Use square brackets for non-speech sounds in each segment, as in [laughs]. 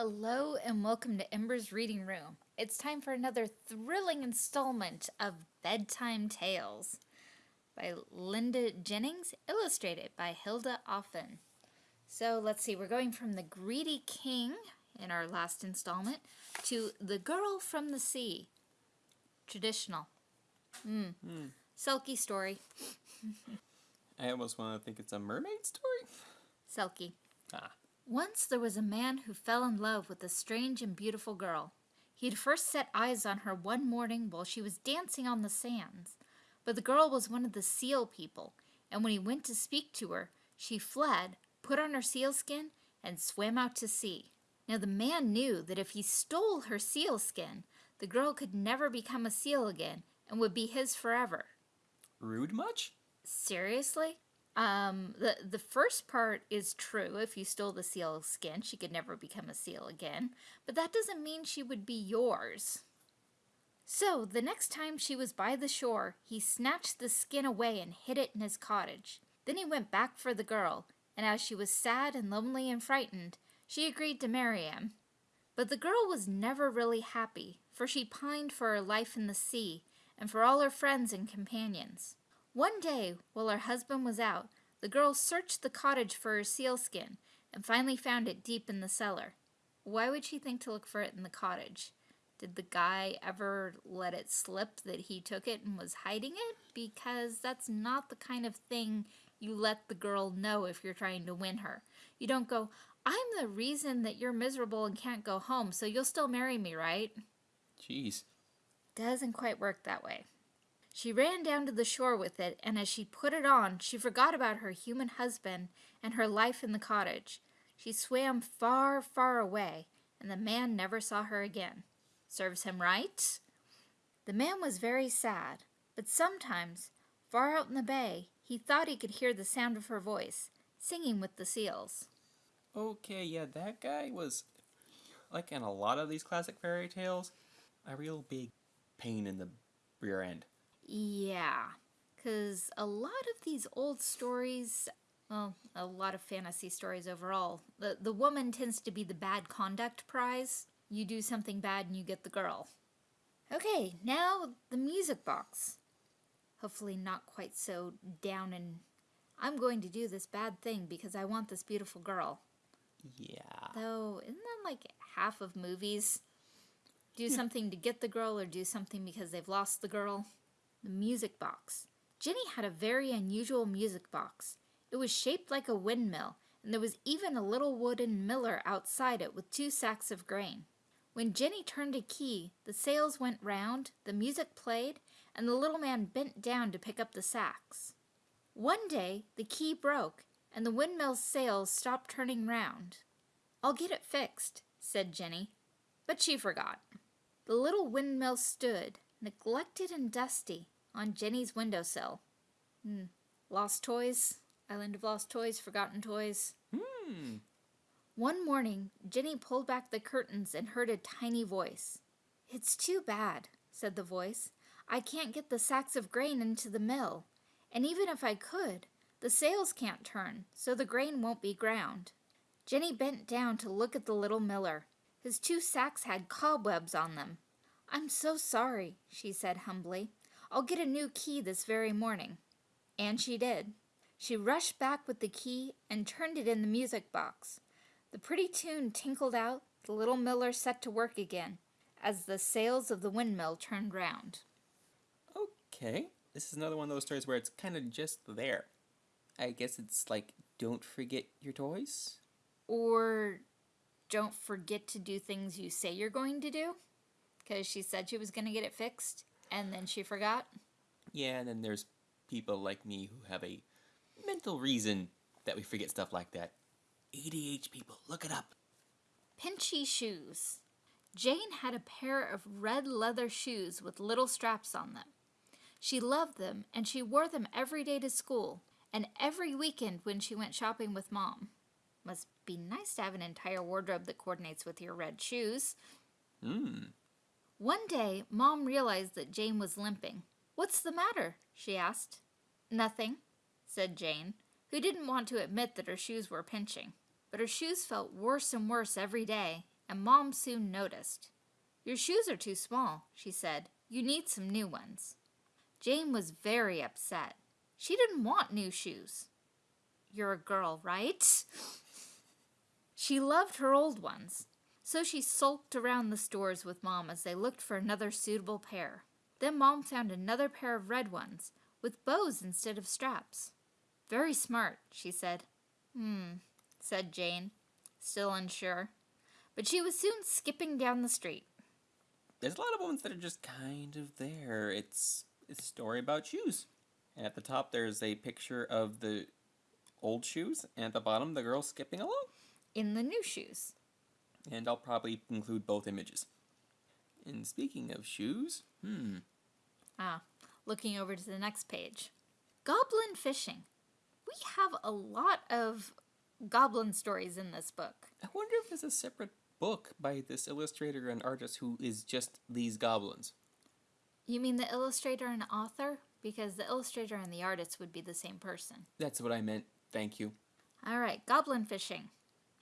Hello and welcome to Ember's Reading Room. It's time for another thrilling installment of Bedtime Tales by Linda Jennings, illustrated by Hilda Offen. So let's see, we're going from The Greedy King in our last installment to The Girl from the Sea. Traditional. Mm. Hmm. Selkie story. [laughs] I almost want to think it's a mermaid story. Selkie. Ah. Once there was a man who fell in love with a strange and beautiful girl. He had first set eyes on her one morning while she was dancing on the sands. But the girl was one of the seal people, and when he went to speak to her, she fled, put on her sealskin, and swam out to sea. Now the man knew that if he stole her sealskin, the girl could never become a seal again and would be his forever. Rude much? Seriously? Um, the, the first part is true. If you stole the seal skin, she could never become a seal again. But that doesn't mean she would be yours. So, the next time she was by the shore, he snatched the skin away and hid it in his cottage. Then he went back for the girl, and as she was sad and lonely and frightened, she agreed to marry him. But the girl was never really happy, for she pined for her life in the sea and for all her friends and companions. One day, while her husband was out, the girl searched the cottage for her sealskin and finally found it deep in the cellar. Why would she think to look for it in the cottage? Did the guy ever let it slip that he took it and was hiding it? Because that's not the kind of thing you let the girl know if you're trying to win her. You don't go, I'm the reason that you're miserable and can't go home, so you'll still marry me, right? Jeez. Doesn't quite work that way. She ran down to the shore with it, and as she put it on, she forgot about her human husband and her life in the cottage. She swam far, far away, and the man never saw her again. Serves him right? The man was very sad, but sometimes, far out in the bay, he thought he could hear the sound of her voice, singing with the seals. Okay, yeah, that guy was, like in a lot of these classic fairy tales, a real big pain in the rear end. Yeah, because a lot of these old stories, well, a lot of fantasy stories overall, the, the woman tends to be the bad conduct prize. You do something bad and you get the girl. Okay, now the music box. Hopefully not quite so down and I'm going to do this bad thing because I want this beautiful girl. Yeah. Though, isn't that like half of movies? Do something to get the girl or do something because they've lost the girl? The music box. Jenny had a very unusual music box. It was shaped like a windmill, and there was even a little wooden miller outside it with two sacks of grain. When Jenny turned a key, the sails went round, the music played, and the little man bent down to pick up the sacks. One day, the key broke, and the windmill's sails stopped turning round. I'll get it fixed, said Jenny, but she forgot. The little windmill stood, neglected and dusty, on Jenny's windowsill. Hmm. Lost toys? Island of Lost Toys, Forgotten Toys. Hmm. One morning, Jenny pulled back the curtains and heard a tiny voice. It's too bad, said the voice. I can't get the sacks of grain into the mill. And even if I could, the sails can't turn, so the grain won't be ground. Jenny bent down to look at the little miller. His two sacks had cobwebs on them. I'm so sorry, she said humbly. I'll get a new key this very morning. And she did. She rushed back with the key and turned it in the music box. The pretty tune tinkled out, the little miller set to work again, as the sails of the windmill turned round. Okay. This is another one of those stories where it's kind of just there. I guess it's like, don't forget your toys? Or don't forget to do things you say you're going to do, because she said she was going to get it fixed, and then she forgot. Yeah, and then there's people like me who have a mental reason that we forget stuff like that. ADH people, look it up. Pinchy shoes. Jane had a pair of red leather shoes with little straps on them. She loved them, and she wore them every day to school, and every weekend when she went shopping with Mom. Must be nice to have an entire wardrobe that coordinates with your red shoes. Hmm. One day, Mom realized that Jane was limping. What's the matter? she asked. Nothing, said Jane, who didn't want to admit that her shoes were pinching. But her shoes felt worse and worse every day, and Mom soon noticed. Your shoes are too small, she said. You need some new ones. Jane was very upset. She didn't want new shoes. You're a girl, right? [laughs] She loved her old ones, so she sulked around the stores with Mom as they looked for another suitable pair. Then Mom found another pair of red ones, with bows instead of straps. Very smart, she said. Hmm, said Jane, still unsure. But she was soon skipping down the street. There's a lot of ones that are just kind of there. It's, it's a story about shoes. And at the top, there's a picture of the old shoes, and at the bottom, the girl skipping along. In the new shoes. And I'll probably include both images. And speaking of shoes, hmm, Ah, looking over to the next page. Goblin fishing. We have a lot of goblin stories in this book. I wonder if there's a separate book by this illustrator and artist who is just these goblins. You mean the illustrator and author? Because the illustrator and the artist would be the same person. That's what I meant. Thank you. All right, goblin fishing.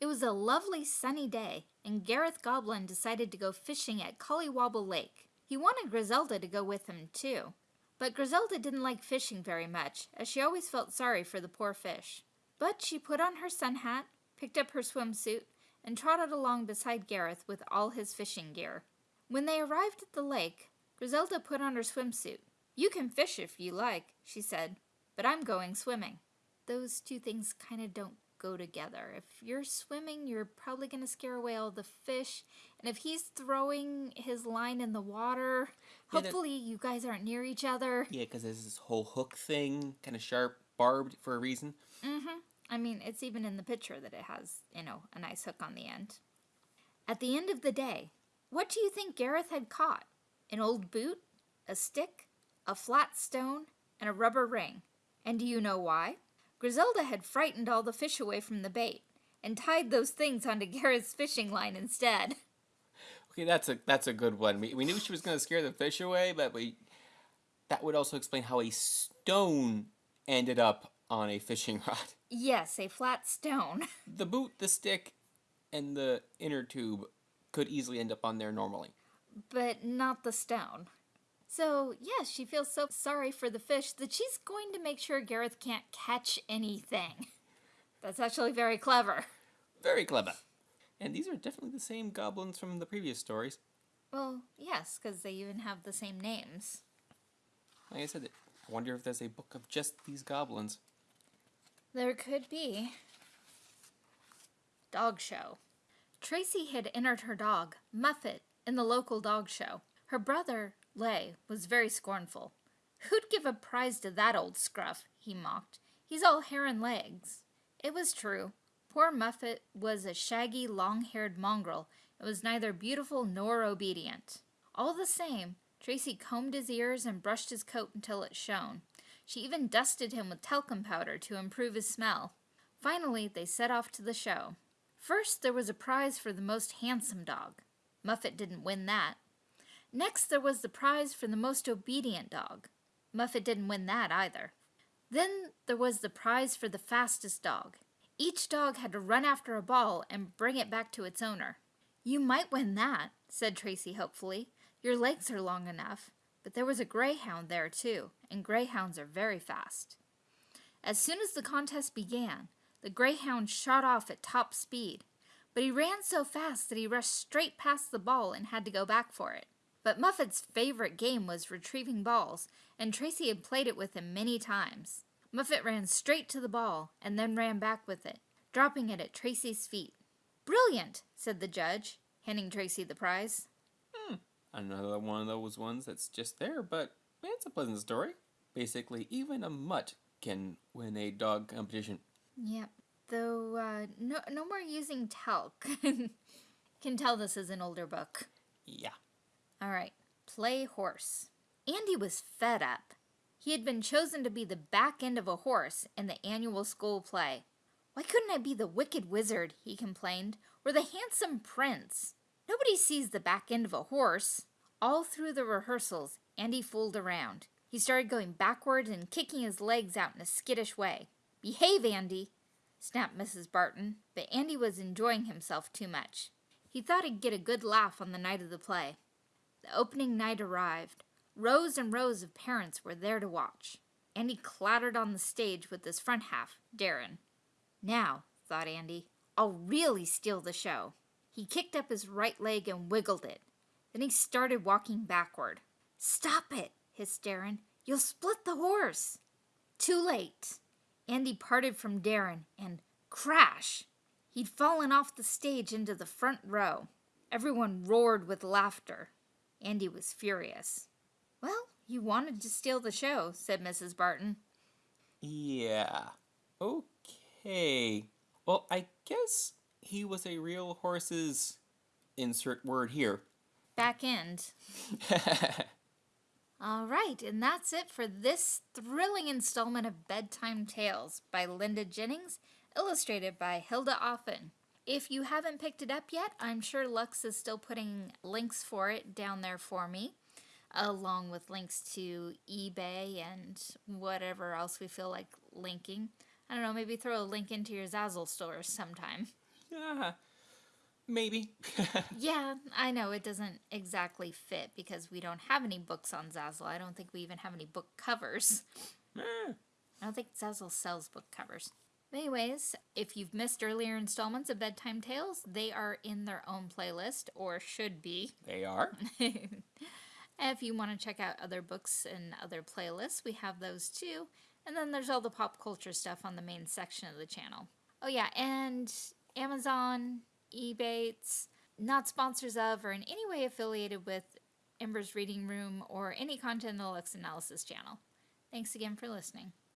It was a lovely sunny day, and Gareth Goblin decided to go fishing at Collywobble Lake. He wanted Griselda to go with him, too. But Griselda didn't like fishing very much, as she always felt sorry for the poor fish. But she put on her sun hat, picked up her swimsuit, and trotted along beside Gareth with all his fishing gear. When they arrived at the lake, Griselda put on her swimsuit. You can fish if you like, she said, but I'm going swimming. Those two things kind of don't go together. If you're swimming, you're probably going to scare away all the fish. And if he's throwing his line in the water, Yeah, hopefully you guys aren't near each other. Yeah, because there's this whole hook thing, kind of sharp, barbed for a reason. Mm-hmm. I mean, it's even in the picture that it has, you know, a nice hook on the end. At the end of the day, what do you think Gareth had caught? An old boot, a stick, a flat stone, and a rubber ring. And do you know why? Griselda had frightened all the fish away from the bait and tied those things onto Gareth's fishing line instead. Okay, that's a that's a good one. We, we knew she was going to scare the fish away, but we that would also explain how a stone ended up on a fishing [laughs] rod. Yes, a flat stone. [laughs] The boot, the stick, and the inner tube could easily end up on there normally. but not the stone. So, yes, she feels so sorry for the fish that she's going to make sure Gareth can't catch anything. That's actually very clever. Very clever. And these are definitely the same goblins from the previous stories. Well, yes, because they even have the same names. Like I said, I wonder if there's a book of just these goblins. There could be. Dog show. Tracy had entered her dog, Muffet, in the local dog show. Her brother, Lay, was very scornful. Who'd give a prize to that old scruff? he mocked. He's all hair and legs. It was true. Poor Muffet was a shaggy, long haired mongrel and was neither beautiful nor obedient. All the same, Tracy combed his ears and brushed his coat until it shone. She even dusted him with talcum powder to improve his smell. Finally, they set off to the show. First, there was a prize for the most handsome dog. Muffet didn't win that. Next, there was the prize for the most obedient dog. Muffet didn't win that either. Then there was the prize for the fastest dog. Each dog had to run after a ball and bring it back to its owner. You might win that, said Tracy hopefully. Your legs are long enough. But there was a greyhound there too, and greyhounds are very fast. As soon as the contest began, the greyhound shot off at top speed, but he ran so fast that he rushed straight past the ball and had to go back for it. But Muffet's favorite game was retrieving balls, and Tracy had played it with him many times. Muffet ran straight to the ball and then ran back with it, dropping it at Tracy's feet. Brilliant, said the judge, handing Tracy the prize. Another one of those ones that's just there, but it's a pleasant story. Basically, even a mutt can win a dog competition. Yep. Though uh, no, no more using talc. [laughs] Can tell this is an older book. Yeah. All right. Play horse. Andy was fed up. He had been chosen to be the back end of a horse in the annual school play. Why couldn't I be the wicked wizard? He complained, or the handsome prince. Nobody sees the back end of a horse. All through the rehearsals, Andy fooled around. He started going backward and kicking his legs out in a skittish way. Behave, Andy, snapped Mrs. Barton, but Andy was enjoying himself too much. He thought he'd get a good laugh on the night of the play. The opening night arrived. Rows and rows of parents were there to watch. Andy clattered on the stage with his front half, Darren. Now, thought Andy, I'll really steal the show. He kicked up his right leg and wiggled it. Then he started walking backward. Stop it, hissed Darren. You'll split the horse. Too late. Andy parted from Darren and crash! He'd fallen off the stage into the front row. Everyone roared with laughter. Andy was furious. Well, you wanted to steal the show, said Mrs. Barton. Yeah. Okay. Well, I guess he was a real horse's insert word here. Back end. [laughs] All right, and that's it for this thrilling installment of Bedtime Tales by Linda Jennings, illustrated by Hilda Offen. If you haven't picked it up yet, I'm sure Lux is still putting links for it down there for me, along with links to eBay and whatever else we feel like linking. I don't know, maybe throw a link into your Zazzle store sometime. yeah. Maybe. [laughs] Yeah, I know it doesn't exactly fit because we don't have any books on Zazzle. I don't think we even have any book covers. Eh, I don't think Zazzle sells book covers. Anyways, if you've missed earlier installments of Bedtime Tales, they are in their own playlist, or should be. they are. [laughs] [laughs] if you want to check out other books and other playlists, we have those too. And then there's all the pop culture stuff on the main section of the channel. Oh, yeah, and Amazon, Ebates, not sponsors of or in any way affiliated with Ember's Reading Room or any content in the Lux Analysis channel. Thanks again for listening.